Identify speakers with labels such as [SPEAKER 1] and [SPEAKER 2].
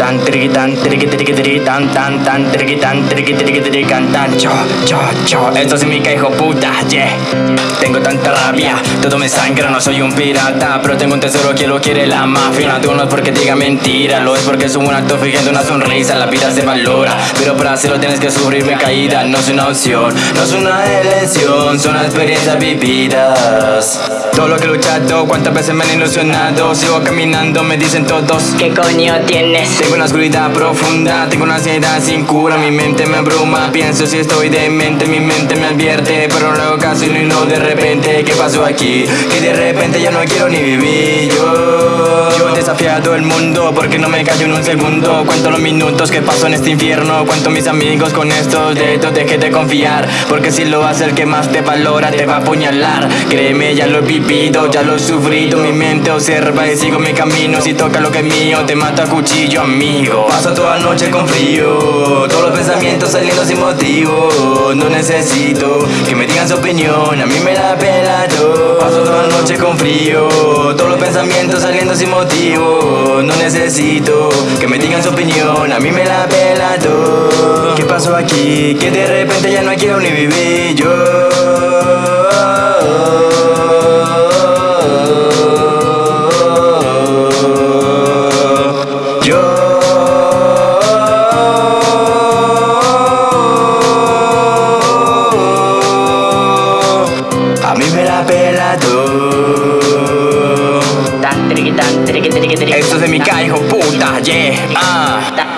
[SPEAKER 1] tan, triqui tan, triqui triqui triqui tan, tan, tan, triqui tan, triqui triqui triqui tan, tan, yo, yo, yo. Esto es mi hijo puta, yeah. Tengo tanta rabia, todo me sangra, no soy un pirata, pero tengo un tesoro que lo quiere la mafia. No no es porque diga mentira, lo es porque es un acto fingiendo una sonrisa. La vida se valora, pero para hacerlo tienes que sufrir mi caída. No es una opción, no es una elección, son experiencias vividas. Todo lo que he luchado, cuántas veces me han ilusionado. Sigo caminando, me dicen todos.
[SPEAKER 2] ¿Qué coño tienes?
[SPEAKER 1] Tengo una oscuridad profunda, tengo una ansiedad sin cura, mi mente me abruma, pienso si estoy demente, mi mente me advierte, pero luego casi no y no de repente, ¿qué pasó aquí? Que de repente ya no quiero ni vivir yo. Yo desafiado el mundo porque no me callo en un segundo, cuento los minutos que paso en este infierno, cuento mis amigos con estos dedos, deje de confiar, porque si lo hace el que más te valora te va a apuñalar, créeme ya lo he vivido, ya lo he sufrido, mi mente observa y sigo mi camino, si toca lo que es mío te mata a cuchillo amigo. Paso toda la noche con frío Todos los pensamientos saliendo sin motivo. No necesito que me digan su opinión A mí me la pela todo Paso toda la noche con frío Todos los pensamientos sin motivo No necesito que me digan su opinión A mí me la pela ¿Qué pasó aquí? Que de repente ya no quiero ni vivir yo. A mí me la pela Esto es de mi hijo puta, yeah, ah